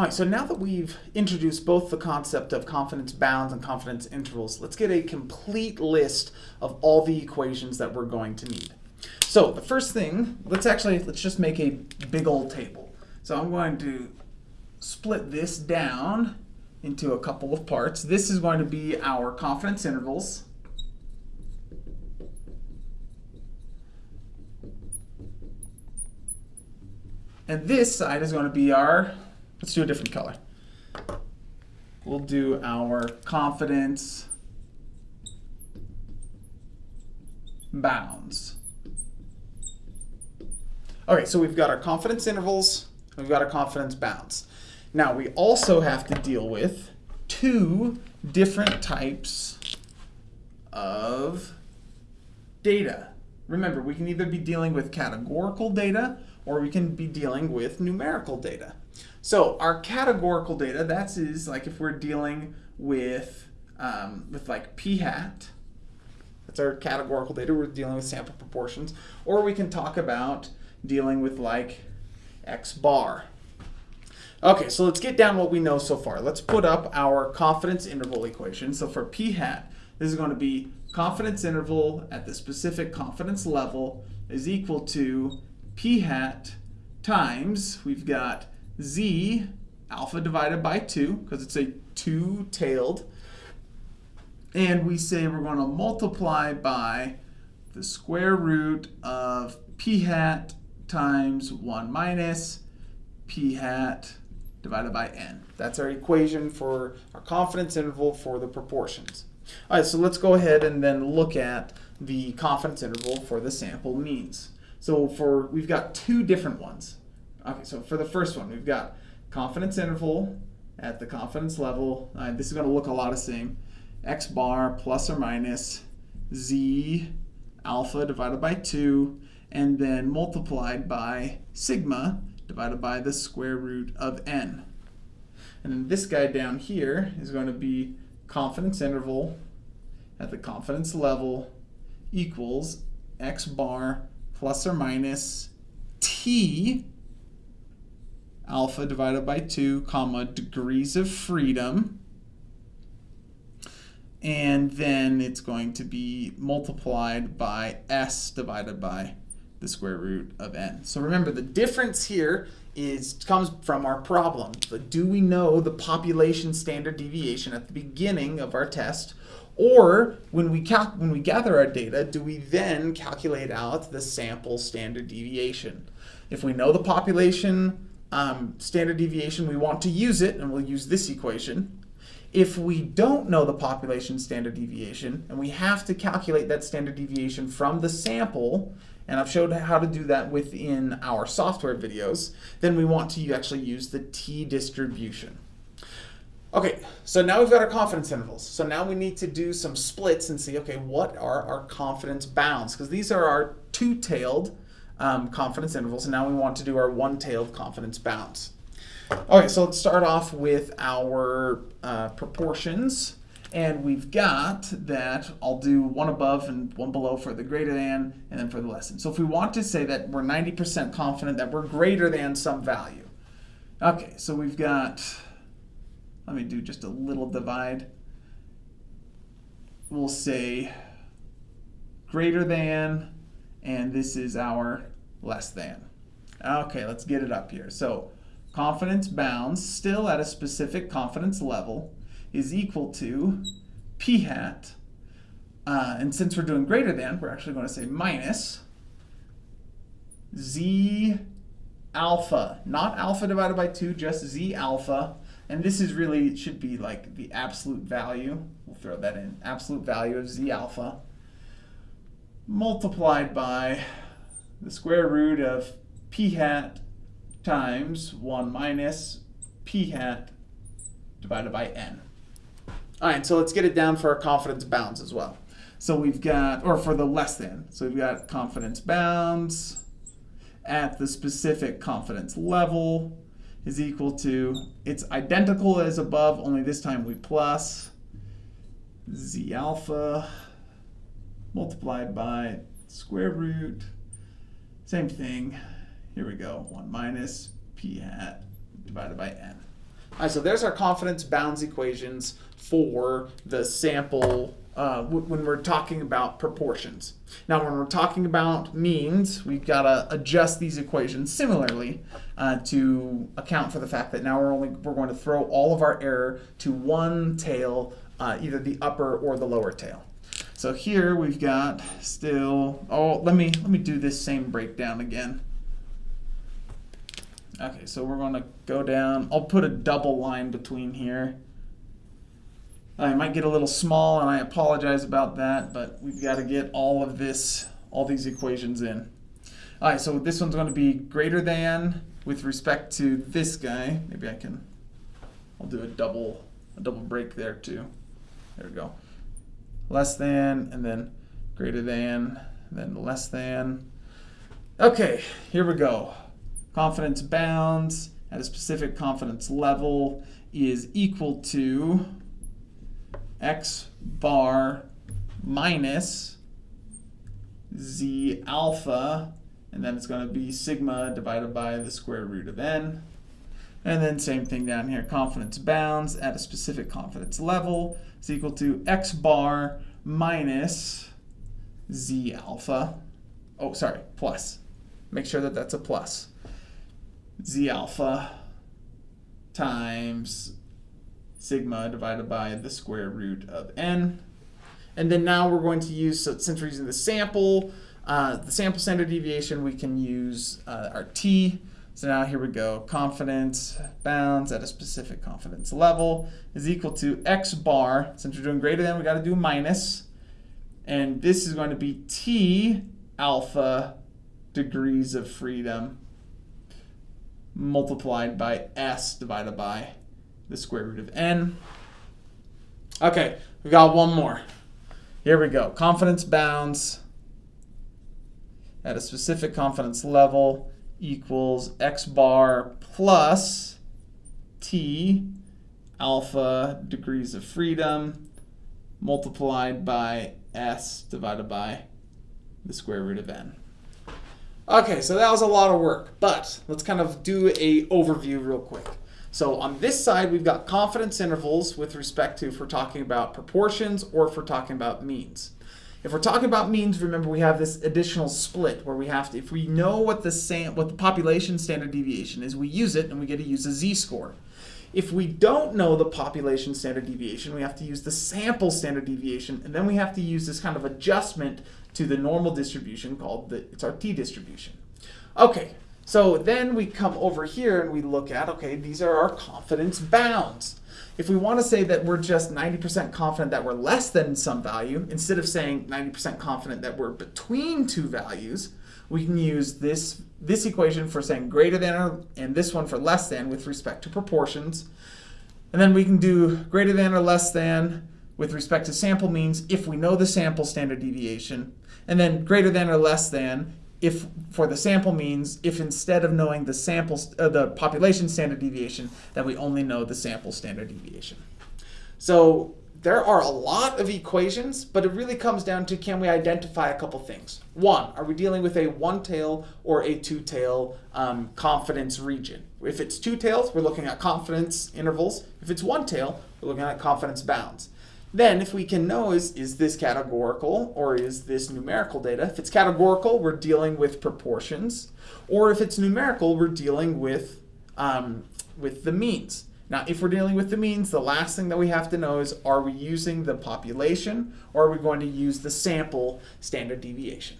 All right, so now that we've introduced both the concept of confidence bounds and confidence intervals, let's get a complete list of all the equations that we're going to need. So the first thing, let's actually, let's just make a big old table. So I'm going to split this down into a couple of parts. This is going to be our confidence intervals. And this side is going to be our, let's do a different color. We'll do our confidence bounds. Okay, so we've got our confidence intervals, we've got our confidence bounds. Now we also have to deal with two different types of data. Remember, we can either be dealing with categorical data or we can be dealing with numerical data. So our categorical data, that's is like if we're dealing with, um, with like p hat, that's our categorical data, we're dealing with sample proportions, or we can talk about dealing with like x bar. Okay, so let's get down what we know so far. Let's put up our confidence interval equation. So for p hat, this is going to be confidence interval at the specific confidence level is equal to p hat times, we've got z alpha divided by 2, because it's a two-tailed, and we say we're going to multiply by the square root of p hat times 1 minus p hat divided by n. That's our equation for our confidence interval for the proportions. All right, so let's go ahead and then look at the confidence interval for the sample means. So for we've got two different ones. Okay, so for the first one, we've got confidence interval at the confidence level. Uh, this is going to look a lot the same. x bar plus or minus z alpha divided by 2 and then multiplied by sigma divided by the square root of n. And then this guy down here is going to be confidence interval at the confidence level equals x bar plus or minus t alpha divided by 2 comma degrees of freedom. And then it's going to be multiplied by s divided by the square root of n. So remember the difference here is comes from our problem. But do we know the population standard deviation at the beginning of our test or when we, when we gather our data, do we then calculate out the sample standard deviation? If we know the population um, standard deviation, we want to use it, and we'll use this equation. If we don't know the population standard deviation, and we have to calculate that standard deviation from the sample, and I've showed how to do that within our software videos, then we want to actually use the t-distribution. Okay, so now we've got our confidence intervals. So now we need to do some splits and see, okay, what are our confidence bounds? Because these are our two-tailed um, confidence intervals, and now we want to do our one-tailed confidence bounds. Okay, so let's start off with our uh, proportions. And we've got that I'll do one above and one below for the greater than and then for the less than. So if we want to say that we're 90% confident that we're greater than some value. Okay, so we've got let me do just a little divide. We'll say greater than, and this is our less than. Okay, let's get it up here. So confidence bounds, still at a specific confidence level, is equal to p hat. Uh, and since we're doing greater than, we're actually going to say minus z alpha. Not alpha divided by 2, just z alpha and this is really, should be like the absolute value. We'll throw that in. Absolute value of z alpha multiplied by the square root of p hat times 1 minus p hat divided by n. All right, so let's get it down for our confidence bounds as well. So we've got, or for the less than, so we've got confidence bounds at the specific confidence level is equal to, it's identical as above, only this time we plus z alpha multiplied by square root, same thing, here we go, 1 minus p hat divided by n. All right, so there's our confidence bounds equations for the sample uh, when we're talking about proportions. Now, when we're talking about means, we've got to adjust these equations similarly uh, to account for the fact that now we're only we're going to throw all of our error to one tail, uh, either the upper or the lower tail. So here we've got still. Oh, let me let me do this same breakdown again. Okay, so we're going to go down. I'll put a double line between here. I might get a little small, and I apologize about that, but we've got to get all of this, all these equations in. All right, so this one's going to be greater than with respect to this guy. Maybe I can, I'll do a double, a double break there too. There we go. Less than, and then greater than, then less than. Okay, here we go. Confidence bounds at a specific confidence level is equal to x bar minus z alpha, and then it's going to be sigma divided by the square root of n. And then same thing down here, confidence bounds at a specific confidence level is equal to x bar minus z alpha. Oh, sorry, plus. Make sure that that's a plus. Z alpha times sigma divided by the square root of n. And then now we're going to use, so since we're using the sample, uh, the sample standard deviation, we can use uh, our t. So now here we go. Confidence bounds at a specific confidence level is equal to x bar. Since we're doing greater than, we got to do minus. And this is going to be t alpha degrees of freedom multiplied by s divided by the square root of n. Okay, we got one more. Here we go. Confidence bounds at a specific confidence level equals x bar plus t alpha degrees of freedom multiplied by s divided by the square root of n. Okay, so that was a lot of work, but let's kind of do a overview real quick. So on this side, we've got confidence intervals with respect to if we're talking about proportions or if we're talking about means. If we're talking about means, remember we have this additional split where we have to, if we know what the what the population standard deviation is, we use it and we get to use a z-score. If we don't know the population standard deviation, we have to use the sample standard deviation, and then we have to use this kind of adjustment to the normal distribution called the, it's our t-distribution. Okay, so then we come over here and we look at, okay, these are our confidence bounds. If we want to say that we're just 90% confident that we're less than some value, instead of saying 90% confident that we're between two values, we can use this, this equation for saying greater than or, and this one for less than with respect to proportions. And then we can do greater than or less than with respect to sample means if we know the sample standard deviation. And then greater than or less than if for the sample means if instead of knowing the sample uh, the population standard deviation that we only know the sample standard deviation. So there are a lot of equations, but it really comes down to can we identify a couple things. One, are we dealing with a one-tail or a two-tail um, confidence region? If it's two tails, we're looking at confidence intervals. If it's one tail, we're looking at confidence bounds. Then if we can know is, is this categorical or is this numerical data? If it's categorical, we're dealing with proportions. Or if it's numerical, we're dealing with, um, with the means. Now, if we're dealing with the means, the last thing that we have to know is are we using the population or are we going to use the sample standard deviation?